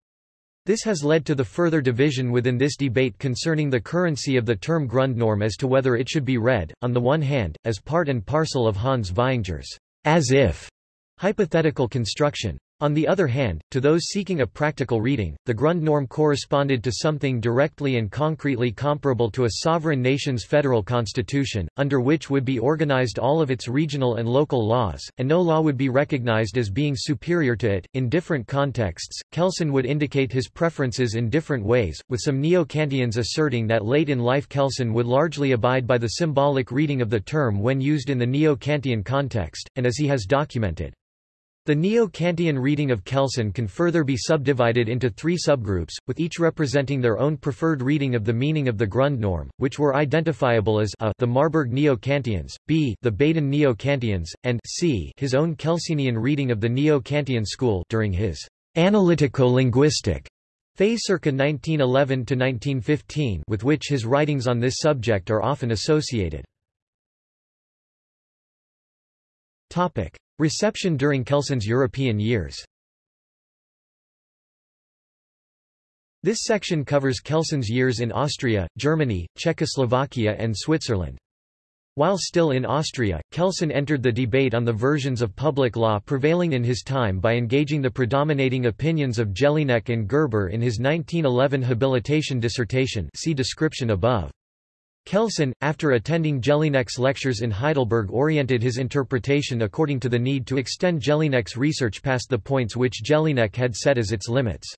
This has led to the further division within this debate concerning the currency of the term Grundnorm as to whether it should be read, on the one hand, as part and parcel of Hans Vaihinger's as if hypothetical construction, on the other hand, to those seeking a practical reading, the Grundnorm corresponded to something directly and concretely comparable to a sovereign nation's federal constitution, under which would be organized all of its regional and local laws, and no law would be recognized as being superior to it. In different contexts, Kelsen would indicate his preferences in different ways, with some neo-Kantians asserting that late in life Kelsen would largely abide by the symbolic reading of the term when used in the neo-Kantian context, and as he has documented. The Neo-Kantian reading of Kelsen can further be subdivided into three subgroups, with each representing their own preferred reading of the meaning of the Grundnorm, which were identifiable as a the Marburg Neo-Kantians, b the Baden Neo-Kantians, and c his own Kelsenian reading of the Neo-Kantian school during his analytico-linguistic phase circa 1911–1915 with which his writings on this subject are often associated. Reception during Kelsen's European years This section covers Kelsen's years in Austria, Germany, Czechoslovakia and Switzerland. While still in Austria, Kelsen entered the debate on the versions of public law prevailing in his time by engaging the predominating opinions of Jellinek and Gerber in his 1911 habilitation dissertation see description above. Kelsen, after attending Jellinek's lectures in Heidelberg oriented his interpretation according to the need to extend Jellinek's research past the points which Jellinek had set as its limits.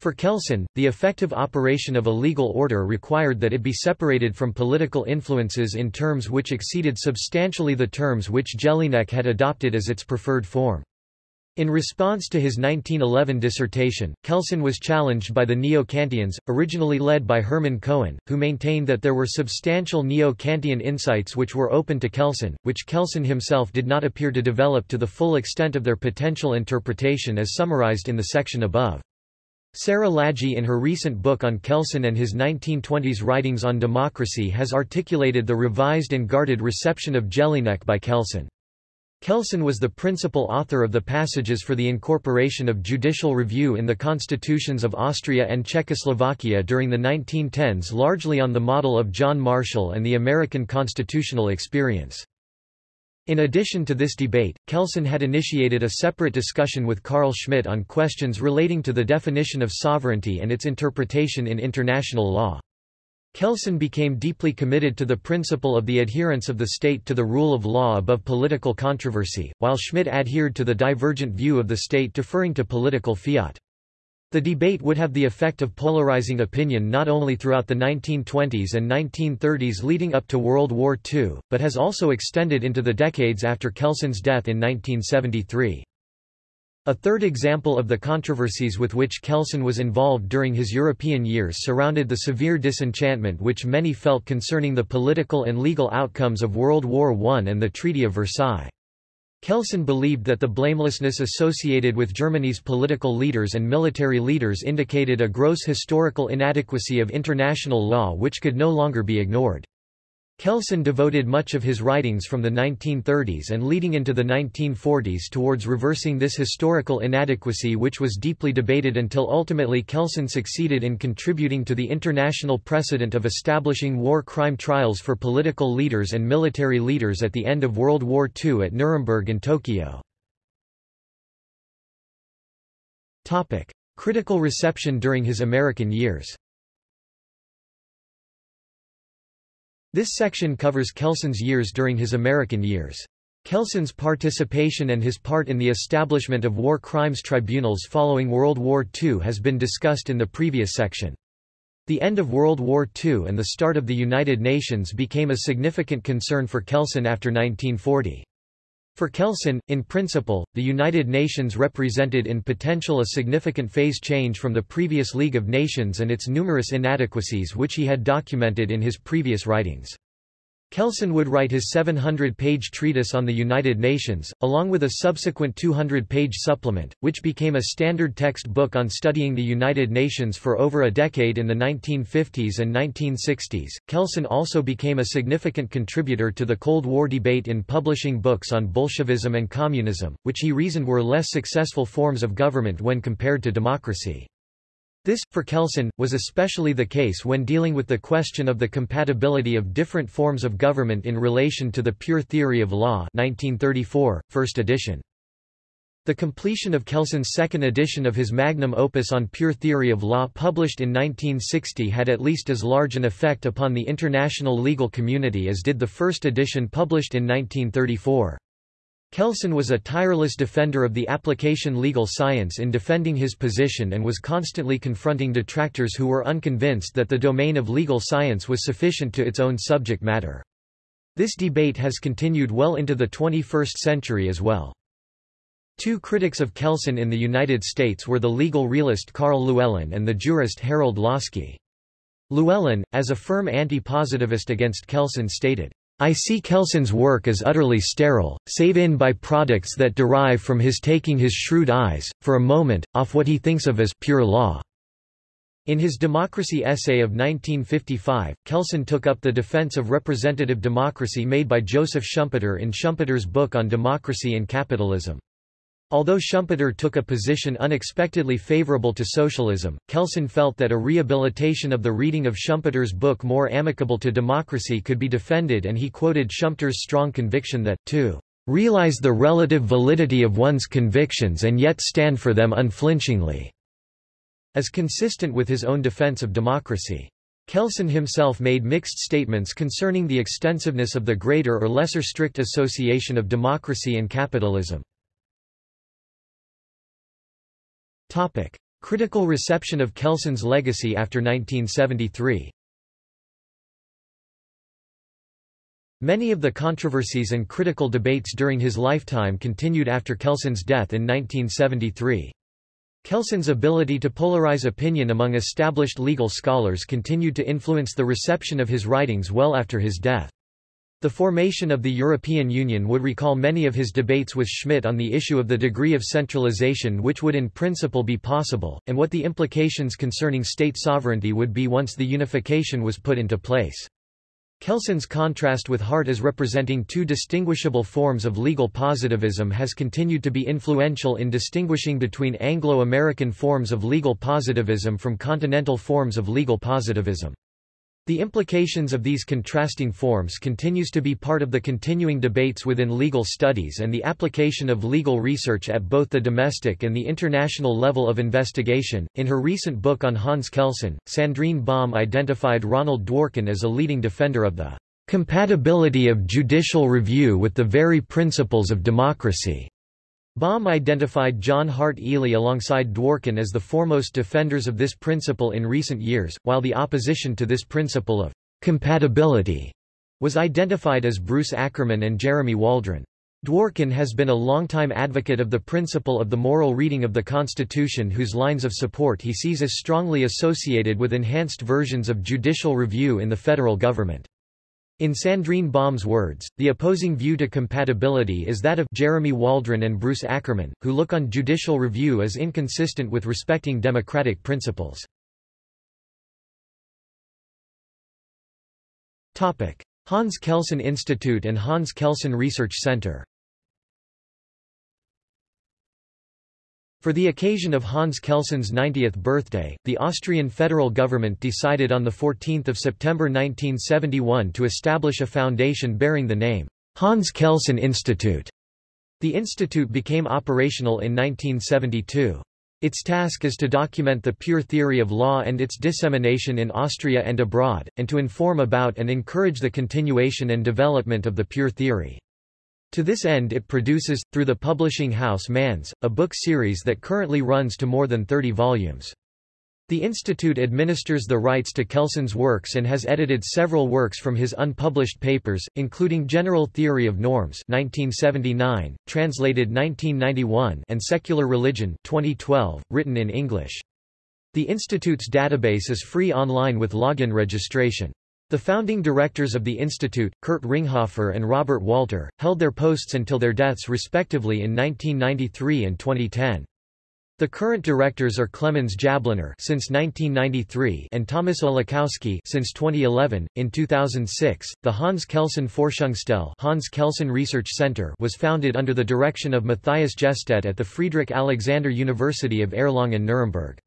For Kelsen, the effective operation of a legal order required that it be separated from political influences in terms which exceeded substantially the terms which Jellinek had adopted as its preferred form. In response to his 1911 dissertation, Kelsen was challenged by the Neo-Kantians, originally led by Hermann Cohen, who maintained that there were substantial Neo-Kantian insights which were open to Kelsen, which Kelsen himself did not appear to develop to the full extent of their potential interpretation as summarized in the section above. Sara Lagi in her recent book on Kelsen and his 1920s writings on democracy has articulated the revised and guarded reception of Jellinek by Kelsen. Kelsen was the principal author of the passages for the incorporation of judicial review in the constitutions of Austria and Czechoslovakia during the 1910s largely on the model of John Marshall and the American constitutional experience. In addition to this debate, Kelsen had initiated a separate discussion with Carl Schmitt on questions relating to the definition of sovereignty and its interpretation in international law. Kelsen became deeply committed to the principle of the adherence of the state to the rule of law above political controversy, while Schmitt adhered to the divergent view of the state deferring to political fiat. The debate would have the effect of polarizing opinion not only throughout the 1920s and 1930s leading up to World War II, but has also extended into the decades after Kelsen's death in 1973. A third example of the controversies with which Kelsen was involved during his European years surrounded the severe disenchantment which many felt concerning the political and legal outcomes of World War I and the Treaty of Versailles. Kelsen believed that the blamelessness associated with Germany's political leaders and military leaders indicated a gross historical inadequacy of international law which could no longer be ignored. Kelsen devoted much of his writings from the 1930s and leading into the 1940s towards reversing this historical inadequacy which was deeply debated until ultimately Kelsen succeeded in contributing to the international precedent of establishing war crime trials for political leaders and military leaders at the end of World War II at Nuremberg and Tokyo. Critical reception during his American years This section covers Kelsen's years during his American years. Kelsen's participation and his part in the establishment of war crimes tribunals following World War II has been discussed in the previous section. The end of World War II and the start of the United Nations became a significant concern for Kelsen after 1940. For Kelsen, in principle, the United Nations represented in potential a significant phase change from the previous League of Nations and its numerous inadequacies which he had documented in his previous writings. Kelsen would write his 700-page treatise on the United Nations, along with a subsequent 200-page supplement, which became a standard text book on studying the United Nations for over a decade in the 1950s and 1960s. Kelsen also became a significant contributor to the Cold War debate in publishing books on Bolshevism and communism, which he reasoned were less successful forms of government when compared to democracy. This, for Kelsen, was especially the case when dealing with the question of the compatibility of different forms of government in relation to the pure theory of law 1934, first edition. The completion of Kelsen's second edition of his magnum opus on pure theory of law published in 1960 had at least as large an effect upon the international legal community as did the first edition published in 1934. Kelsen was a tireless defender of the application legal science in defending his position and was constantly confronting detractors who were unconvinced that the domain of legal science was sufficient to its own subject matter. This debate has continued well into the 21st century as well. Two critics of Kelsen in the United States were the legal realist Karl Llewellyn and the jurist Harold Laski. Llewellyn, as a firm anti-positivist against Kelsen stated, I see Kelsen's work as utterly sterile, save in by products that derive from his taking his shrewd eyes, for a moment, off what he thinks of as pure law. In his Democracy essay of 1955, Kelsen took up the defense of representative democracy made by Joseph Schumpeter in Schumpeter's book on democracy and capitalism. Although Schumpeter took a position unexpectedly favorable to socialism, Kelsen felt that a rehabilitation of the reading of Schumpeter's book more amicable to democracy could be defended and he quoted Schumpeter's strong conviction that, to realize the relative validity of one's convictions and yet stand for them unflinchingly, as consistent with his own defense of democracy. Kelsen himself made mixed statements concerning the extensiveness of the greater or lesser strict association of democracy and capitalism. Topic. Critical reception of Kelsen's legacy after 1973 Many of the controversies and critical debates during his lifetime continued after Kelsen's death in 1973. Kelsen's ability to polarize opinion among established legal scholars continued to influence the reception of his writings well after his death. The formation of the European Union would recall many of his debates with Schmitt on the issue of the degree of centralization which would in principle be possible, and what the implications concerning state sovereignty would be once the unification was put into place. Kelsen's contrast with Hart as representing two distinguishable forms of legal positivism has continued to be influential in distinguishing between Anglo-American forms of legal positivism from continental forms of legal positivism. The implications of these contrasting forms continues to be part of the continuing debates within legal studies and the application of legal research at both the domestic and the international level of investigation. In her recent book on Hans Kelsen, Sandrine Baume identified Ronald Dworkin as a leading defender of the compatibility of judicial review with the very principles of democracy. Baume identified John Hart Ely alongside Dworkin as the foremost defenders of this principle in recent years, while the opposition to this principle of compatibility was identified as Bruce Ackerman and Jeremy Waldron. Dworkin has been a longtime advocate of the principle of the moral reading of the Constitution whose lines of support he sees as strongly associated with enhanced versions of judicial review in the federal government. In Sandrine Baume's words, the opposing view to compatibility is that of Jeremy Waldron and Bruce Ackerman, who look on judicial review as inconsistent with respecting democratic principles. Hans Kelsen Institute and Hans Kelsen Research Center For the occasion of Hans Kelsen's 90th birthday, the Austrian federal government decided on 14 September 1971 to establish a foundation bearing the name, Hans Kelsen Institute. The institute became operational in 1972. Its task is to document the pure theory of law and its dissemination in Austria and abroad, and to inform about and encourage the continuation and development of the pure theory. To this end it produces, through the publishing house Manz, a book series that currently runs to more than 30 volumes. The institute administers the rights to Kelsen's works and has edited several works from his unpublished papers, including General Theory of Norms 1979, translated 1991 and Secular Religion 2012, written in English. The institute's database is free online with login registration. The founding directors of the institute, Kurt Ringhofer and Robert Walter, held their posts until their deaths respectively in 1993 and 2010. The current directors are Clemens Jabliner since 1993 and Thomas Olechowski since 2011. In 2006, the Hans Kelsen Forschungsstelle Hans Kelsen Research Center was founded under the direction of Matthias Jestaedt at the Friedrich Alexander University of Erlangen-Nuremberg.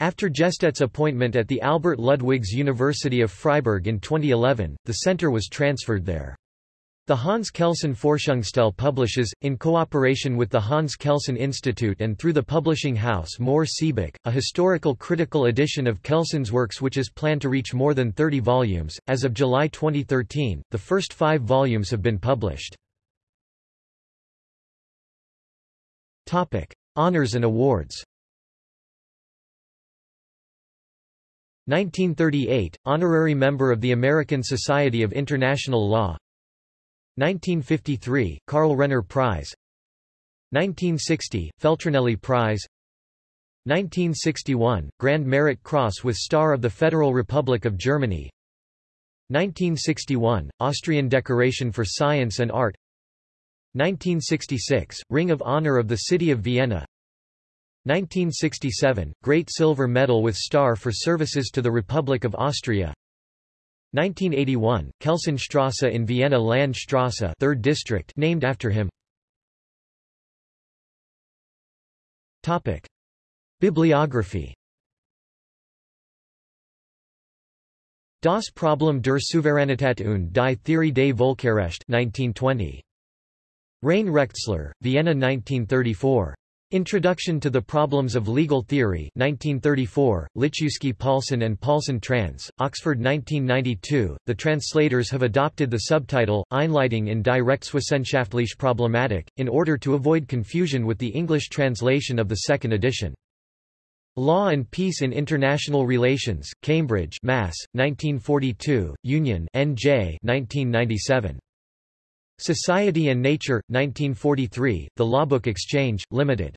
After Jestaedt's appointment at the Albert Ludwigs University of Freiburg in 2011, the center was transferred there. The Hans Kelsen Forschungsstelle publishes, in cooperation with the Hans Kelsen Institute and through the publishing house Mohr Siebeck, a historical critical edition of Kelsen's works which is planned to reach more than 30 volumes. As of July 2013, the first five volumes have been published. Topic. Honors and awards 1938, honorary member of the American Society of International Law. 1953, Karl Renner Prize. 1960, Feltrinelli Prize. 1961, Grand Merit Cross with Star of the Federal Republic of Germany. 1961, Austrian Decoration for Science and Art. 1966, Ring of Honor of the City of Vienna 1967, Great Silver Medal with Star for Services to the Republic of Austria 1981, Kelsenstrasse in Vienna Landstrasse 3rd District named after him Topic. Bibliography Das Problem der Souveränität und die Theorie des Völkerrechts 1920. Reine Rechtslehre, Vienna 1934. Introduction to the Problems of Legal Theory 1934, Litschewski Paulson and Paulson trans, Oxford 1992. The translators have adopted the subtitle, Einleitung in die Rechtswissenschaftliche Problematik, in order to avoid confusion with the English translation of the second edition. Law and Peace in International Relations, Cambridge Mass., 1942, Union N.J. 1997. Society and Nature, 1943, The Lawbook Exchange, Limited.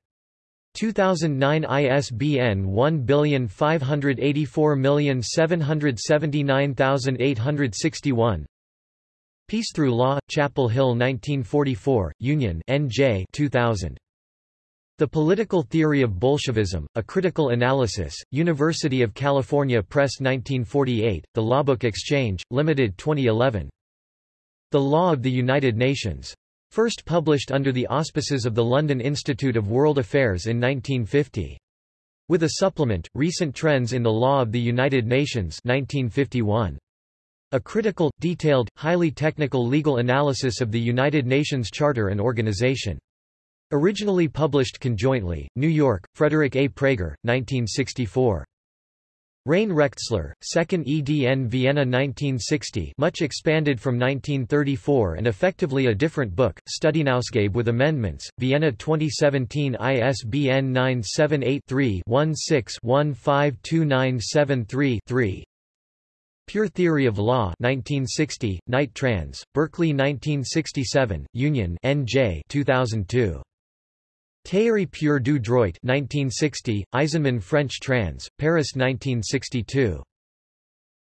2009 ISBN 1584779861 Peace Through Law, Chapel Hill 1944, Union N.J. 2000. The Political Theory of Bolshevism, A Critical Analysis, University of California Press 1948, The Lawbook Exchange, Limited 2011. The Law of the United Nations. First published under the auspices of the London Institute of World Affairs in 1950. With a supplement, Recent Trends in the Law of the United Nations 1951. A critical, detailed, highly technical legal analysis of the United Nations Charter and Organization. Originally published conjointly, New York, Frederick A. Praeger, 1964. Reine Rechtslehre, 2nd edn Vienna 1960 much expanded from 1934 and effectively a different book, Studienausgabe with amendments, Vienna 2017 ISBN 978-3-16-152973-3 Pure Theory of Law 1960, Knight Trans, Berkeley 1967, Union NJ 2002. Théorie pure du droit 1960, Eisenmann French trans, Paris 1962.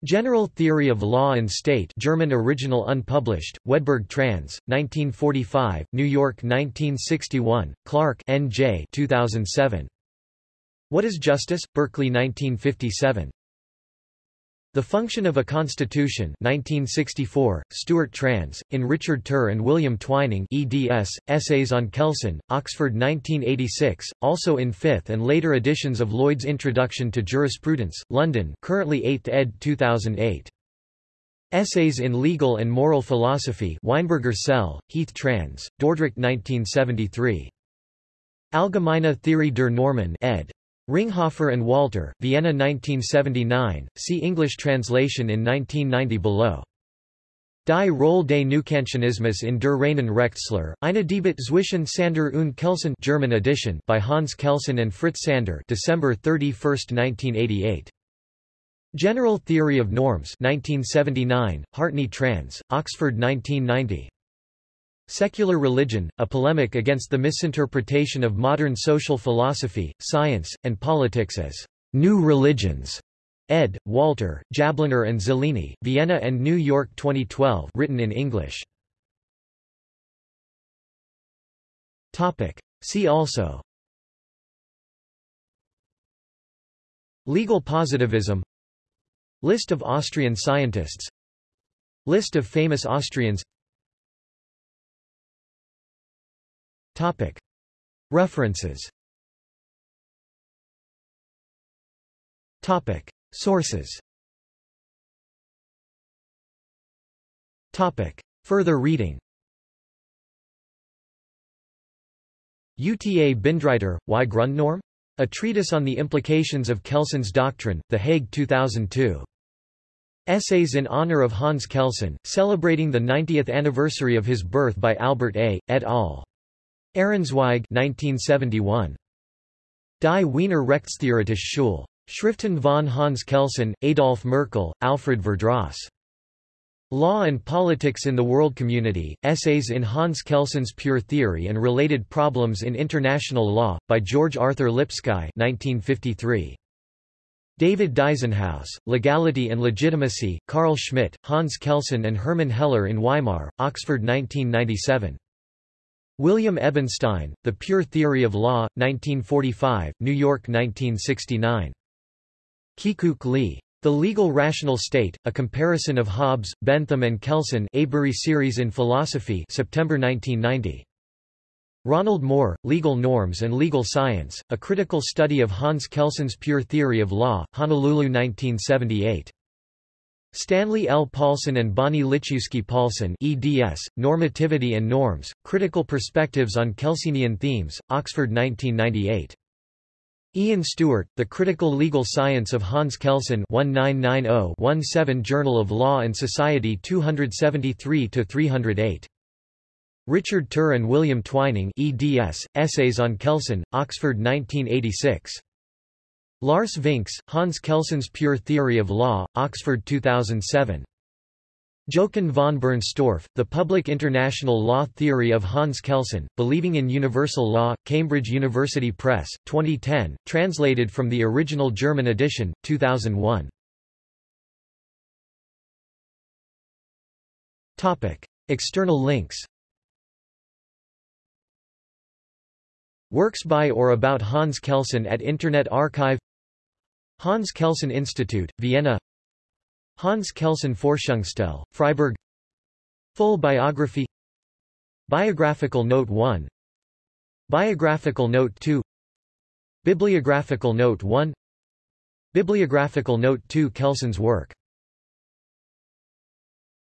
General Theory of Law and State German original unpublished, Wedberg trans, 1945, New York 1961, Clark N.J. 2007. What is Justice? Berkeley 1957. The Function of a Constitution 1964, Stuart Trans, in Richard Tur and William Twining eds, Essays on Kelsen, Oxford 1986, also in 5th and later editions of Lloyd's Introduction to Jurisprudence, London currently 8th ed. 2008. Essays in Legal and Moral Philosophy Weinberger Cell, Heath Trans, Dordrecht 1973. Allgemeine Theorie der Normen ed. Ringhofer and Walter, Vienna 1979, see English translation in 1990 below. Die Rolle des Neukantianismus in der reinen Rechtslehre, eine Debatte zwischen Sander und Kelsen German edition by Hans Kelsen and Fritz Sander December 31, 1988. General Theory of Norms 1979, Hartney trans, Oxford 1990. Secular Religion, a polemic against the misinterpretation of modern social philosophy, science, and politics as new religions. Ed. Walter, Jabliner and Zeleny, Vienna and New York 2012 written in English. See also Legal positivism List of Austrian scientists List of famous Austrians Topic. References Topic. Sources Topic. Further reading UTA Bindreiter, Y Grundnorm? A Treatise on the Implications of Kelsen's Doctrine, The Hague 2002. Essays in honor of Hans Kelsen, celebrating the 90th anniversary of his birth by Albert A., et al. Ehrenzweig 1971. Die Wiener Rechtstheoretische Schule. Schriften von Hans Kelsen, Adolf Merkl, Alfred Verdross. Law and Politics in the World Community, Essays in Hans Kelsen's Pure Theory and Related Problems in International Law, by George Arthur Lipsky 1953. David Dyzenhaus, Legality and Legitimacy, Carl Schmitt, Hans Kelsen and Hermann Heller in Weimar, Oxford 1997. William Ebenstein, The Pure Theory of Law, 1945, New York 1969. Keekok Lee. The Legal Rational State, A Comparison of Hobbes, Bentham and Kelsen Avebury Series in Philosophy September 1990. Ronald Moore, Legal Norms and Legal Science, A Critical Study of Hans Kelsen's Pure Theory of Law, Honolulu 1978. Stanley L. Paulson and Bonnie Litschewski Paulson eds, Normativity and Norms, Critical Perspectives on Kelsenian Themes, Oxford 1998. Ian Stewart, The Critical Legal Science of Hans Kelsen 1990-17 Journal of Law and Society 273-308. Richard Tur and William Twining eds, Essays on Kelsen, Oxford 1986. Lars Vinx, Hans Kelsen's Pure Theory of Law, Oxford 2007. Jochen von Bernstorff, The Public International Law Theory of Hans Kelsen, Believing in Universal Law, Cambridge University Press, 2010, translated from the original German edition, 2001. Topic. External links Works by or about Hans Kelsen at Internet Archive Hans Kelsen Institute, Vienna. Hans Kelsen Forschungsstelle, Freiburg. Full biography. Biographical Note 1 Biographical Note 2 Bibliographical Note 1 Bibliographical Note 2 Kelsen's work